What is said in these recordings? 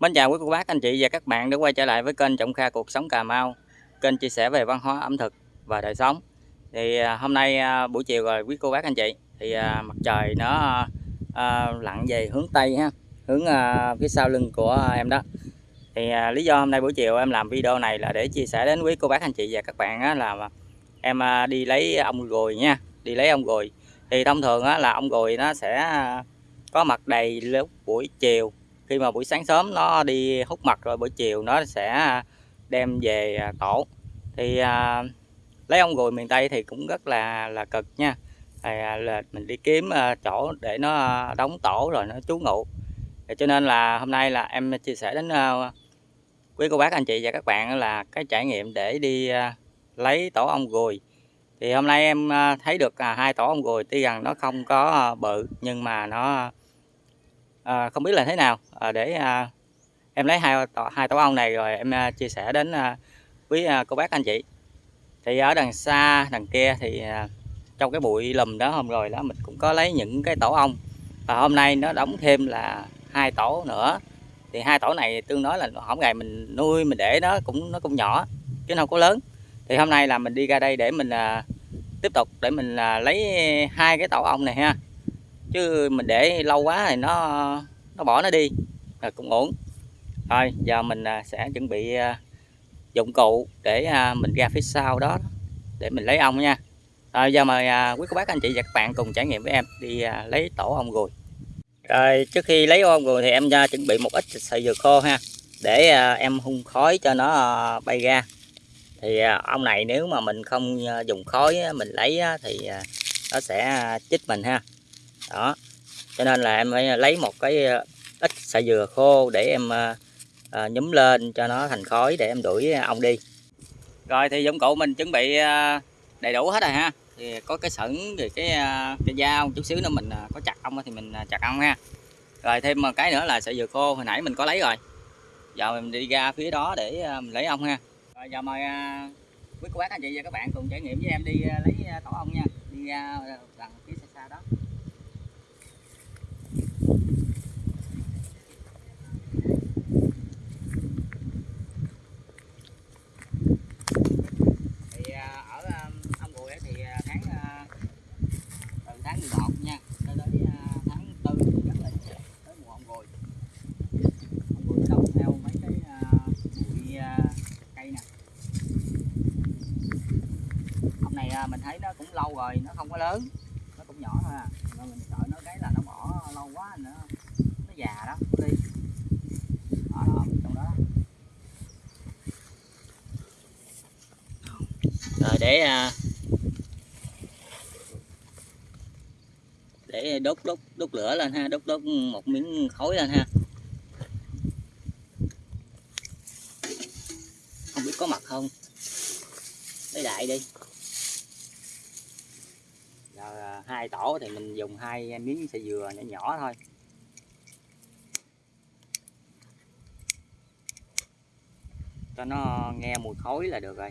Mến chào quý cô bác, anh chị và các bạn đã quay trở lại với kênh Trọng Kha Cuộc Sống Cà Mau, Kênh chia sẻ về văn hóa, ẩm thực và đời sống. Thì à, hôm nay à, buổi chiều rồi quý cô bác, anh chị, Thì à, mặt trời nó lặn về hướng Tây ha, Hướng phía sau lưng của em đó. Thì lý do hôm nay buổi chiều em làm video này là để chia sẻ đến quý cô bác, anh chị và các bạn là Em đi lấy ong ruồi nha, Đi lấy ong ruồi Thì thông thường là ong ruồi nó sẽ có mặt đầy lúc buổi chiều khi mà buổi sáng sớm nó đi hút mật rồi buổi chiều nó sẽ đem về à, tổ. Thì à, lấy ong ruồi miền tây thì cũng rất là là cực nha. Thì, à, là mình đi kiếm à, chỗ để nó đóng tổ rồi nó trú ngụ. Thì cho nên là hôm nay là em chia sẻ đến à, quý cô bác anh chị và các bạn là cái trải nghiệm để đi à, lấy tổ ong ruồi thì hôm nay em à, thấy được à, hai tổ ong ruồi tuy rằng nó không có à, bự nhưng mà nó à, không biết là thế nào. À, để à, em lấy hai tổ, hai tổ ong này rồi em à, chia sẻ đến à, quý à, cô bác anh chị. Thì ở đằng xa đằng kia thì à, trong cái bụi lùm đó hôm rồi đó mình cũng có lấy những cái tổ ong. Và hôm nay nó đóng thêm là hai tổ nữa. Thì hai tổ này tương đối là hổng ngày mình nuôi mình để nó cũng nó cũng nhỏ chứ không có lớn. Thì hôm nay là mình đi ra đây để mình à, tiếp tục để mình à, lấy hai cái tổ ong này ha chứ mình để lâu quá thì nó nó bỏ nó đi là cũng ổn. Thôi, giờ mình à, sẽ chuẩn bị à, dụng cụ để à, mình ra phía sau đó để mình lấy ong nha. Rồi giờ mời quý cô bác, anh chị và các bạn cùng trải nghiệm với em đi lấy tổ ong ruồi rồi, trước khi lấy ong ruồi thì em ra chuẩn bị một ít sợi dừa khô ha, để em hun khói cho nó bay ra. Thì ong này nếu mà mình không dùng khói mình lấy thì nó sẽ chích mình ha đó. Cho nên là em phải à, lấy một cái à, ít sợi dừa khô để em à, à, nhúm lên cho nó thành khói để em đuổi ong đi. Rồi thì dụng cụ mình chuẩn bị đầy đủ hết rồi ha. Thì có cái sẩn thì cái cái dao chút xíu nữa mình có chặt ong thì mình chặt ong ha. Rồi thêm một cái nữa là sợi dừa khô hồi nãy mình có lấy rồi. Giờ mình đi ra phía đó để mình lấy ong ha. Rồi giờ mời quý cô bác anh chị và các bạn cùng trải nghiệm với em đi lấy tổ ong nha. Đi ra đằng phía xa xa đó mình thấy nó cũng lâu rồi nó không có lớn. Nó cũng nhỏ thôi à. Nên mình sợ nó cái là nó bỏ lâu quá nữa nó già đó đi. Đó, đó trong đó rồi để à, để đốt đốt đốt lửa lên ha, đốt đốt một miếng khói lên ha. Không biết có mặt không? Lấy đại đi. Giờ à, hai tổ thì mình dùng hai miếng sợi dừa nhỏ nhỏ thôi. Cho nó nghe mùi khói là được rồi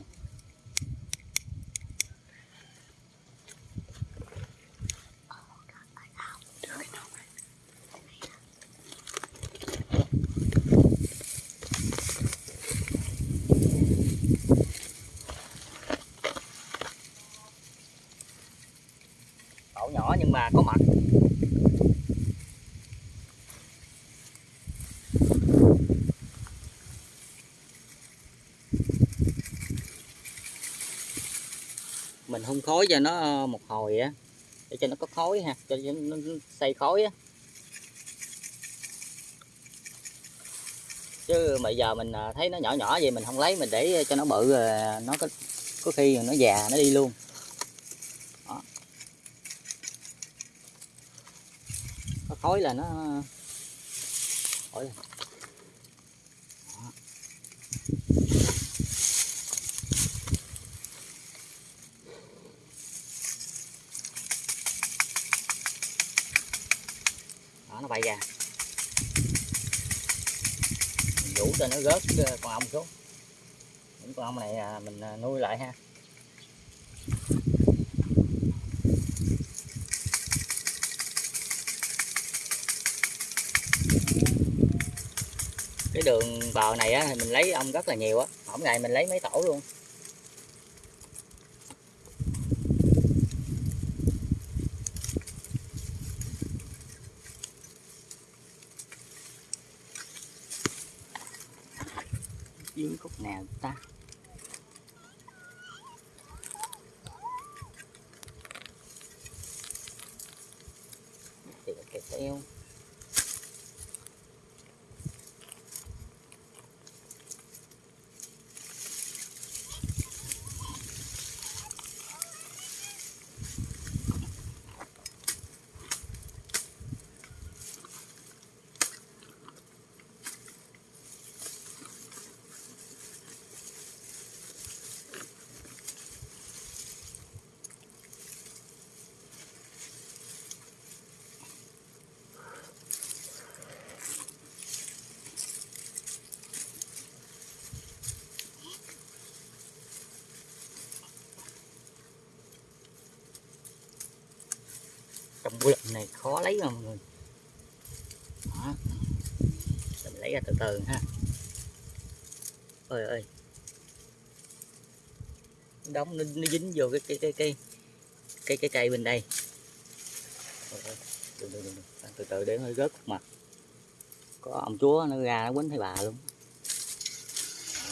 tổ nhỏ nhưng mà có mật mình hun khói cho nó ờ, một hồi á, để cho nó có khói ha, cho nó xây khói á. Chứ bây giờ mình ờ, thấy nó nhỏ nhỏ vậy mình không lấy, mình để cho nó bự ờ, nó có có khi nó già, nó đi luôn. Khói là nó thối là đó, nó bay ra. Mình vũ cho nó rớt ờ, con ong xuống. Những con ong này à, mình à, nuôi lại ha. Cái đường bờ này á, thì mình lấy ong rất là nhiều á. Mỗi ngày mình lấy mấy tổ luôn. Giếng khúc nào ta? Thì cái teo trong bụi lần này khó lấy mà mọi người. Đó. mình lấy ra từ từ ha. Ơi ơi đóng nó, nó dính vô cái cái cái cái cái cái cây bên đây. Đừng, đừng, đừng, đừng. từ từ. Để hơi rớt mặt. Có ông chúa nó ra nó quýnh thấy bà luôn.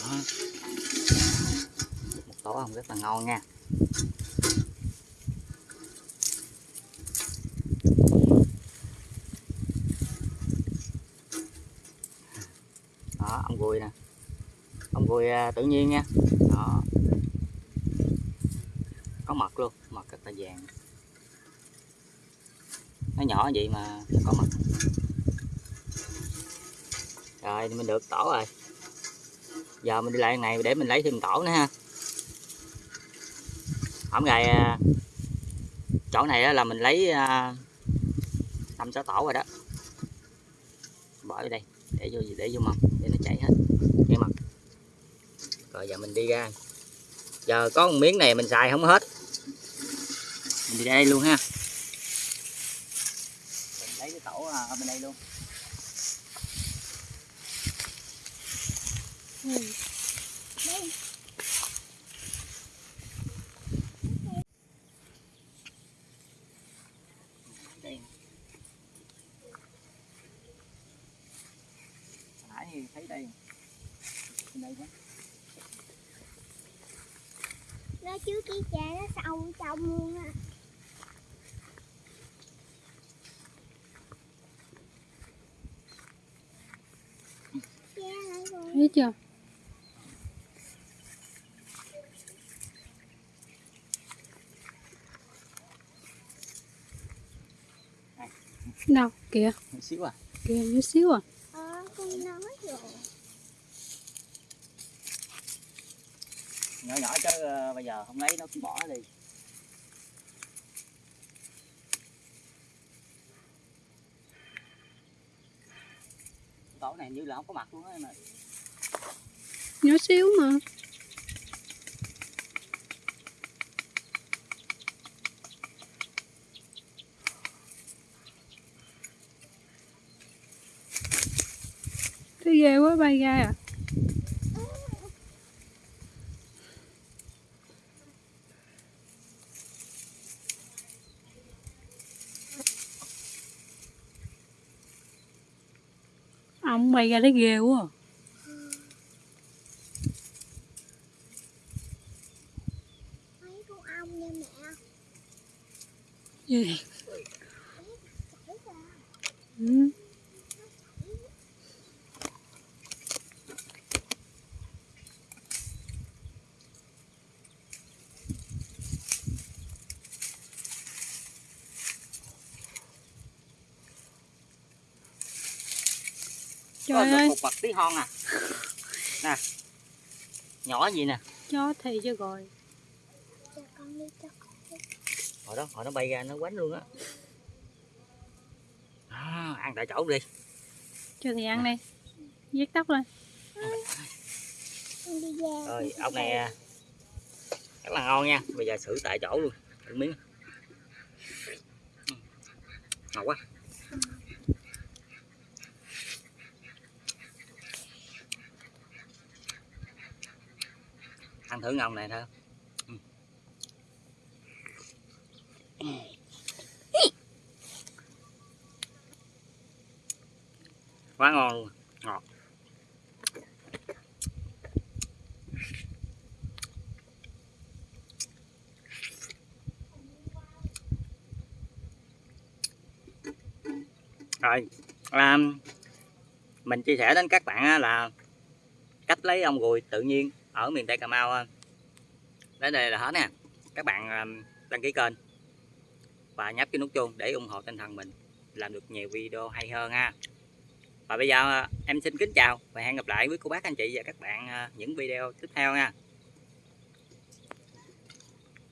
Đó. một tổ ong rất là ngon nha đó ông gùi nè ông à, tự nhiên nha. Đó. Có mật luôn, mật rất là vàng. Nó nhỏ vậy mà nó có mật. Rồi, thì mình được tổ rồi. Giờ mình đi lại này để mình lấy thêm tổ nữa ha. Hôm ngày à, chỗ này là mình lấy à, năm sáu tổ rồi đó. Bỏ vô đây, để vô để vô mâm, để nó chảy hết rồi giờ mình đi ra. Giờ có một miếng này mình xài không hết. Mình đi đây luôn ha. Mình lấy cái tổ à, ở bên đây luôn. Đây nãy thì thấy đây bên đây đó nó trước cái cha nó sâu trong luôn á. Rồi. thấy chưa? Đâu kìa. Một xíu à? Kìa chút xíu à? Ờ, con nói rồi nhỏ nhỏ chứ ờ, bây giờ không lấy nó cũng bỏ đi. Tổ này như là không có mặt luôn á, em ơi. nhỏ xíu mà. Thấy ghê quá, bay ra à. Ông bay ra thấy ghê quá à. Ra. Ừ. Trời Có ơi, một mặt tí hon à. Nè. Nhỏ gì nè? Chó thì chứ rồi. Cho con đi cho con. hồi đó hồi nó bay ra nó quánh luôn á. À, ăn tại chỗ đi. Cho thì ăn đi. Viết tóc lên. Rồi ông này à, rất là ngon nha. Bây giờ xử tại chỗ luôn. Miếng. Ngon quá ăn thử ngon này thôi quá ngon luôn. Ngọt. Rồi à, mình chia sẻ đến các bạn là cách lấy ong ruồi tự nhiên ở miền tây cà mau đến đây là hết nè các bạn à, đăng ký kênh và nhấp cái nút chuông để ủng hộ tinh thần mình. Làm được nhiều video hay hơn ha. Và bây giờ à, em xin kính chào và hẹn gặp lại với cô bác, anh chị và các bạn à, những video tiếp theo nha.